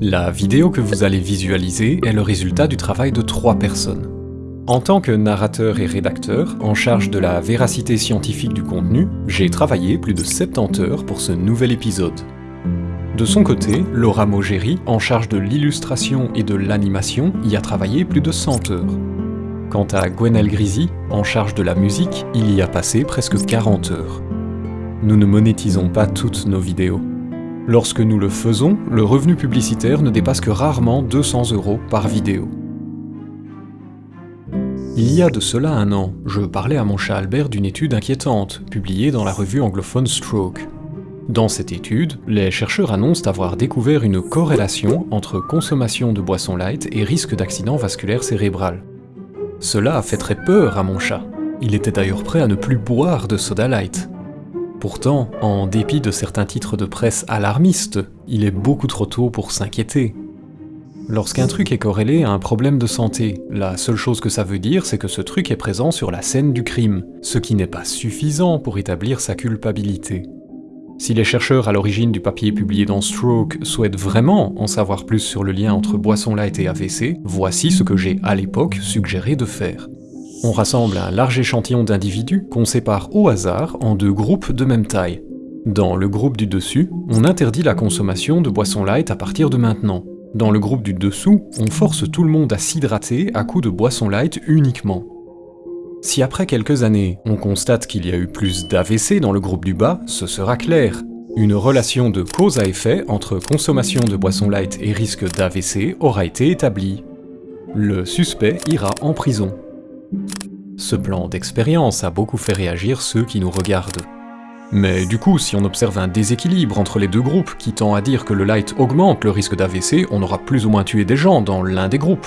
La vidéo que vous allez visualiser est le résultat du travail de trois personnes. En tant que narrateur et rédacteur, en charge de la véracité scientifique du contenu, j'ai travaillé plus de 70 heures pour ce nouvel épisode. De son côté, Laura Mogeri, en charge de l'illustration et de l'animation, y a travaillé plus de 100 heures. Quant à Gwenelle Grisi, en charge de la musique, il y a passé presque 40 heures. Nous ne monétisons pas toutes nos vidéos. Lorsque nous le faisons, le revenu publicitaire ne dépasse que rarement 200 euros par vidéo. Il y a de cela un an, je parlais à mon chat Albert d'une étude inquiétante, publiée dans la revue anglophone Stroke. Dans cette étude, les chercheurs annoncent avoir découvert une corrélation entre consommation de boissons light et risque d'accident vasculaire cérébral. Cela a fait très peur à mon chat. Il était d'ailleurs prêt à ne plus boire de soda light. Pourtant, en dépit de certains titres de presse alarmistes, il est beaucoup trop tôt pour s'inquiéter. Lorsqu'un truc est corrélé à un problème de santé, la seule chose que ça veut dire, c'est que ce truc est présent sur la scène du crime, ce qui n'est pas suffisant pour établir sa culpabilité. Si les chercheurs à l'origine du papier publié dans Stroke souhaitent vraiment en savoir plus sur le lien entre boisson light et AVC, voici ce que j'ai à l'époque suggéré de faire. On rassemble un large échantillon d'individus qu'on sépare au hasard en deux groupes de même taille. Dans le groupe du dessus, on interdit la consommation de boissons light à partir de maintenant. Dans le groupe du dessous, on force tout le monde à s'hydrater à coups de boissons light uniquement. Si après quelques années, on constate qu'il y a eu plus d'AVC dans le groupe du bas, ce sera clair. Une relation de cause à effet entre consommation de boissons light et risque d'AVC aura été établie. Le suspect ira en prison. Ce plan d'expérience a beaucoup fait réagir ceux qui nous regardent. Mais du coup, si on observe un déséquilibre entre les deux groupes qui tend à dire que le light augmente le risque d'AVC, on aura plus ou moins tué des gens dans l'un des groupes.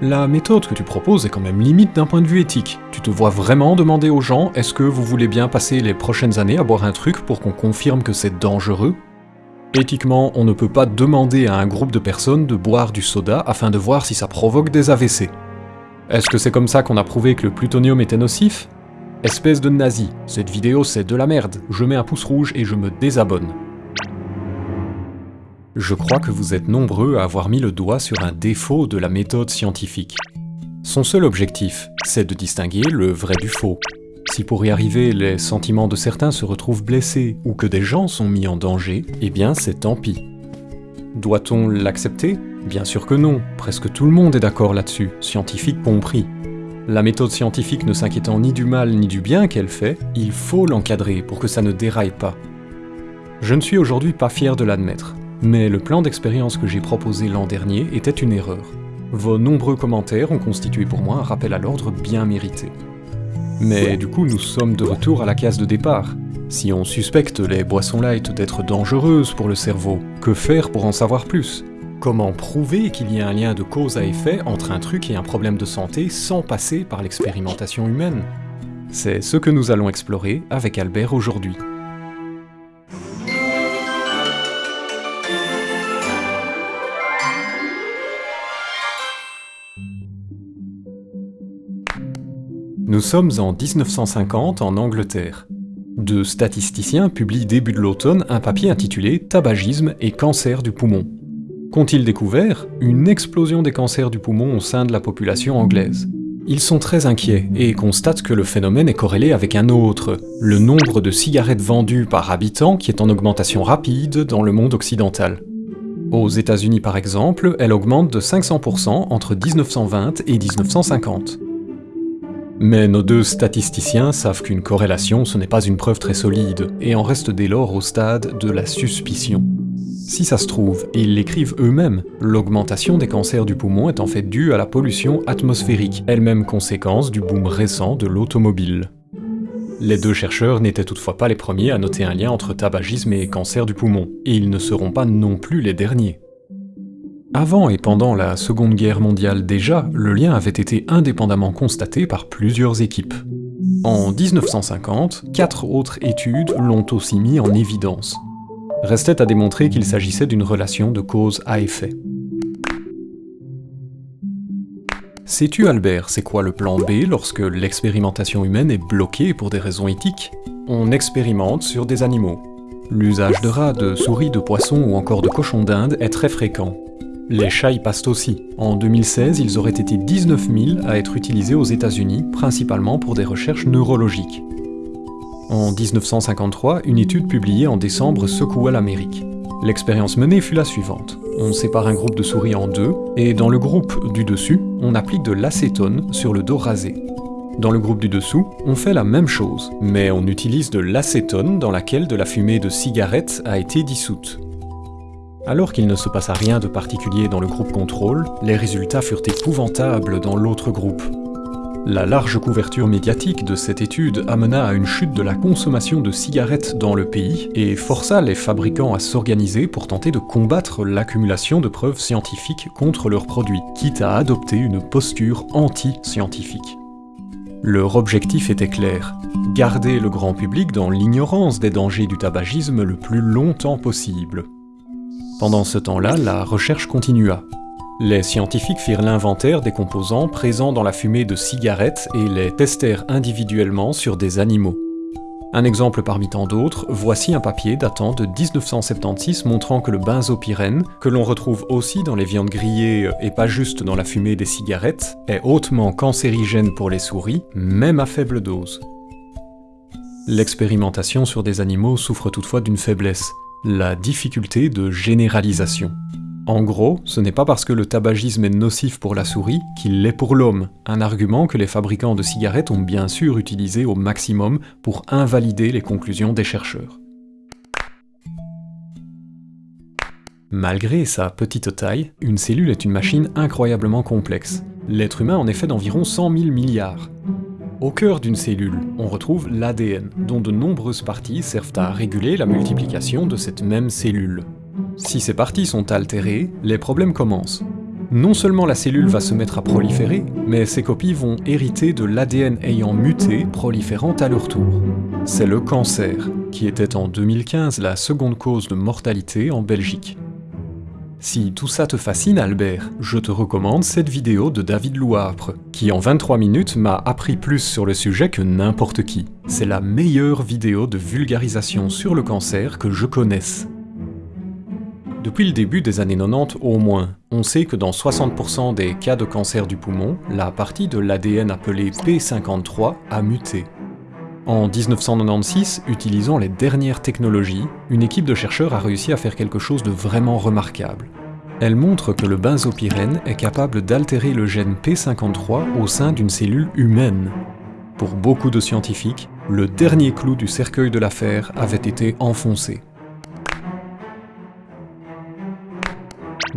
La méthode que tu proposes est quand même limite d'un point de vue éthique. Tu te vois vraiment demander aux gens est-ce que vous voulez bien passer les prochaines années à boire un truc pour qu'on confirme que c'est dangereux? Éthiquement, on ne peut pas demander à un groupe de personnes de boire du soda afin de voir si ça provoque des AVC. Est-ce que c'est comme ça qu'on a prouvé que le plutonium était nocif? Espèce de nazi, cette vidéo c'est de la merde, je mets un pouce rouge et je me désabonne. Je crois que vous êtes nombreux à avoir mis le doigt sur un défaut de la méthode scientifique. Son seul objectif, c'est de distinguer le vrai du faux. Si pour y arriver, les sentiments de certains se retrouvent blessés ou que des gens sont mis en danger, eh bien c'est tant pis. Doit-on l'accepter? Bien sûr que non, presque tout le monde est d'accord là-dessus, scientifique compris. La méthode scientifique ne s'inquiétant ni du mal ni du bien qu'elle fait, il faut l'encadrer pour que ça ne déraille pas. Je ne suis aujourd'hui pas fier de l'admettre. Mais le plan d'expérience que j'ai proposé l'an dernier était une erreur. Vos nombreux commentaires ont constitué pour moi un rappel à l'ordre bien mérité. Mais du coup, nous sommes de retour à la case de départ. Si on suspecte les boissons light d'être dangereuses pour le cerveau, que faire pour en savoir plus? Comment prouver qu'il y a un lien de cause à effet entre un truc et un problème de santé sans passer par l'expérimentation humaine C'est ce que nous allons explorer avec Albert aujourd'hui. Nous sommes en 1950 en Angleterre. Deux statisticiens publient début de l'automne un papier intitulé Tabagisme et cancer du poumon. Qu'ont-ils découvert Une explosion des cancers du poumon au sein de la population anglaise. Ils sont très inquiets et constatent que le phénomène est corrélé avec un autre, le nombre de cigarettes vendues par habitant qui est en augmentation rapide dans le monde occidental. Aux États-Unis par exemple, elle augmente de 500% entre 1920 et 1950. Mais nos deux statisticiens savent qu'une corrélation ce n'est pas une preuve très solide, et en reste dès lors au stade de la suspicion. Si ça se trouve, et ils l'écrivent eux-mêmes, l'augmentation des cancers du poumon est en fait due à la pollution atmosphérique, elle-même conséquence du boom récent de l'automobile. Les deux chercheurs n'étaient toutefois pas les premiers à noter un lien entre tabagisme et cancer du poumon, et ils ne seront pas non plus les derniers. Avant et pendant la Seconde Guerre mondiale déjà, le lien avait été indépendamment constaté par plusieurs équipes. En 1950, quatre autres études l'ont aussi mis en évidence. Restait à démontrer qu'il s'agissait d'une relation de cause à effet. Sais-tu Albert, c'est quoi le plan B lorsque l'expérimentation humaine est bloquée pour des raisons éthiques? On expérimente sur des animaux. L'usage de rats, de souris, de poissons ou encore de cochons d'Inde est très fréquent. Les chats y passent aussi. En 2016, ils auraient été 19 000 à être utilisés aux États-Unis, principalement pour des recherches neurologiques. En 1953, une étude publiée en décembre secoua l'Amérique. L'expérience menée fut la suivante. On sépare un groupe de souris en deux, et dans le groupe du dessus, on applique de l'acétone sur le dos rasé. Dans le groupe du dessous, on fait la même chose, mais on utilise de l'acétone dans laquelle de la fumée de cigarette a été dissoute. Alors qu'il ne se passa rien de particulier dans le groupe contrôle, les résultats furent épouvantables dans l'autre groupe. La large couverture médiatique de cette étude amena à une chute de la consommation de cigarettes dans le pays et força les fabricants à s'organiser pour tenter de combattre l'accumulation de preuves scientifiques contre leurs produits, quitte à adopter une posture anti-scientifique. Leur objectif était clair, garder le grand public dans l'ignorance des dangers du tabagisme le plus longtemps possible. Pendant ce temps-là, la recherche continua. Les scientifiques firent l'inventaire des composants présents dans la fumée de cigarettes et les testèrent individuellement sur des animaux. Un exemple parmi tant d'autres, voici un papier datant de 1976 montrant que le benzopyrène, que l'on retrouve aussi dans les viandes grillées et pas juste dans la fumée des cigarettes, est hautement cancérigène pour les souris, même à faible dose. L'expérimentation sur des animaux souffre toutefois d'une faiblesse la difficulté de généralisation. En gros, ce n'est pas parce que le tabagisme est nocif pour la souris qu'il l'est pour l'homme, un argument que les fabricants de cigarettes ont bien sûr utilisé au maximum pour invalider les conclusions des chercheurs. Malgré sa petite taille, une cellule est une machine incroyablement complexe. L'être humain en est fait d'environ 100 000 milliards. Au cœur d'une cellule, on retrouve l'ADN, dont de nombreuses parties servent à réguler la multiplication de cette même cellule. Si ces parties sont altérées, les problèmes commencent. Non seulement la cellule va se mettre à proliférer, mais ses copies vont hériter de l'ADN ayant muté, proliférant à leur tour. C'est le cancer, qui était en 2015 la seconde cause de mortalité en Belgique. Si tout ça te fascine Albert, je te recommande cette vidéo de David Louapre, qui en 23 minutes m'a appris plus sur le sujet que n'importe qui. C'est la meilleure vidéo de vulgarisation sur le cancer que je connaisse. Depuis le début des années 90 au moins, on sait que dans 60% des cas de cancer du poumon, la partie de l'ADN appelée P53 a muté. En 1996, utilisant les dernières technologies, une équipe de chercheurs a réussi à faire quelque chose de vraiment remarquable. Elle montre que le benzopyrène est capable d'altérer le gène P53 au sein d'une cellule humaine. Pour beaucoup de scientifiques, le dernier clou du cercueil de l'affaire avait été enfoncé.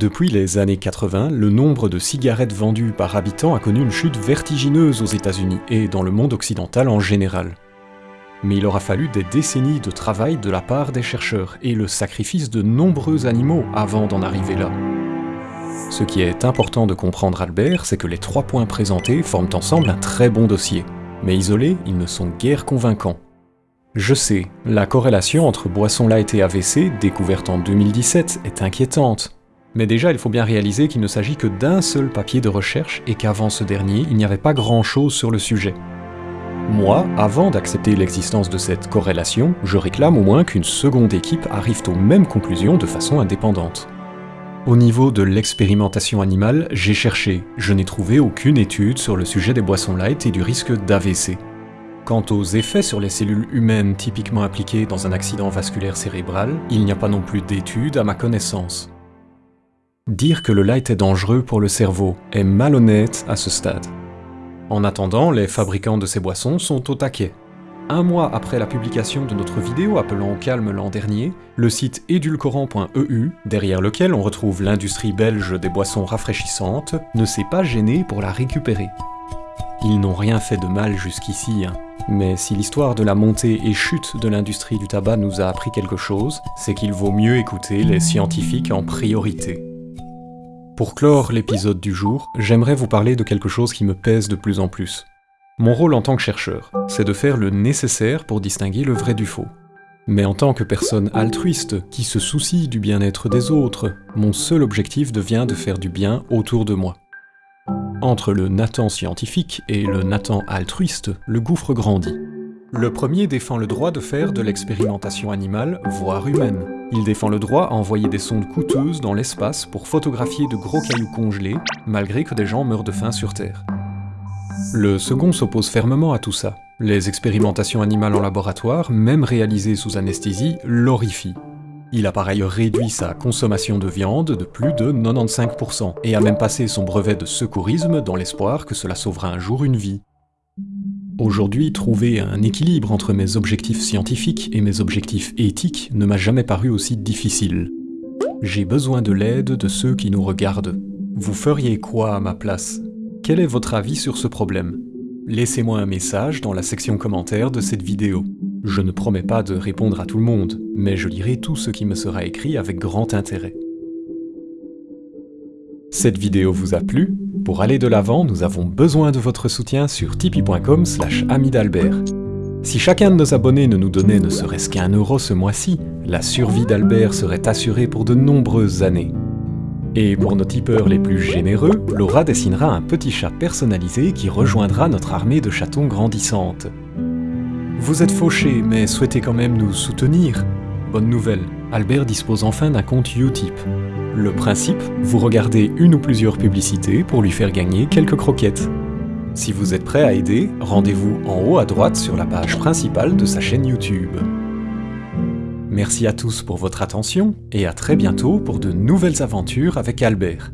Depuis les années 80, le nombre de cigarettes vendues par habitant a connu une chute vertigineuse aux États-Unis et dans le monde occidental en général mais il aura fallu des décennies de travail de la part des chercheurs et le sacrifice de nombreux animaux avant d'en arriver là. Ce qui est important de comprendre Albert, c'est que les trois points présentés forment ensemble un très bon dossier, mais isolés, ils ne sont guère convaincants. Je sais, la corrélation entre boisson light et AVC, découverte en 2017, est inquiétante. Mais déjà, il faut bien réaliser qu'il ne s'agit que d'un seul papier de recherche et qu'avant ce dernier, il n'y avait pas grand-chose sur le sujet. Moi, avant d'accepter l'existence de cette corrélation, je réclame au moins qu'une seconde équipe arrive aux mêmes conclusions de façon indépendante. Au niveau de l'expérimentation animale, j'ai cherché, je n'ai trouvé aucune étude sur le sujet des boissons light et du risque d'AVC. Quant aux effets sur les cellules humaines typiquement impliquées dans un accident vasculaire cérébral, il n'y a pas non plus d'études à ma connaissance. Dire que le light est dangereux pour le cerveau est malhonnête à ce stade. En attendant, les fabricants de ces boissons sont au taquet. Un mois après la publication de notre vidéo appelant au calme l'an dernier, le site édulcorant.eu, derrière lequel on retrouve l'industrie belge des boissons rafraîchissantes, ne s'est pas gêné pour la récupérer. Ils n'ont rien fait de mal jusqu'ici, hein. mais si l'histoire de la montée et chute de l'industrie du tabac nous a appris quelque chose, c'est qu'il vaut mieux écouter les scientifiques en priorité. Pour clore l'épisode du jour, j'aimerais vous parler de quelque chose qui me pèse de plus en plus. Mon rôle en tant que chercheur, c'est de faire le nécessaire pour distinguer le vrai du faux. Mais en tant que personne altruiste, qui se soucie du bien-être des autres, mon seul objectif devient de faire du bien autour de moi. Entre le Nathan scientifique et le Nathan altruiste, le gouffre grandit. Le premier défend le droit de faire de l'expérimentation animale, voire humaine. Il défend le droit à envoyer des sondes coûteuses dans l'espace pour photographier de gros cailloux congelés, malgré que des gens meurent de faim sur Terre. Le second s'oppose fermement à tout ça. Les expérimentations animales en laboratoire, même réalisées sous anesthésie, l'horrifient. Il a par ailleurs réduit sa consommation de viande de plus de 95%, et a même passé son brevet de secourisme dans l'espoir que cela sauvera un jour une vie. Aujourd'hui, trouver un équilibre entre mes objectifs scientifiques et mes objectifs éthiques ne m'a jamais paru aussi difficile. J'ai besoin de l'aide de ceux qui nous regardent. Vous feriez quoi à ma place? Quel est votre avis sur ce problème? Laissez-moi un message dans la section commentaires de cette vidéo. Je ne promets pas de répondre à tout le monde, mais je lirai tout ce qui me sera écrit avec grand intérêt. Cette vidéo vous a plu? Pour aller de l'avant, nous avons besoin de votre soutien sur tipeee.com slash d'Albert. Si chacun de nos abonnés ne nous donnait ne serait-ce qu'un euro ce mois-ci, la survie d'Albert serait assurée pour de nombreuses années. Et pour nos tipeurs les plus généreux, Laura dessinera un petit chat personnalisé qui rejoindra notre armée de chatons grandissante. Vous êtes fauché, mais souhaitez quand même nous soutenir Bonne nouvelle, Albert dispose enfin d'un compte Utip. Le principe, vous regardez une ou plusieurs publicités pour lui faire gagner quelques croquettes. Si vous êtes prêt à aider, rendez-vous en haut à droite sur la page principale de sa chaîne YouTube. Merci à tous pour votre attention et à très bientôt pour de nouvelles aventures avec Albert.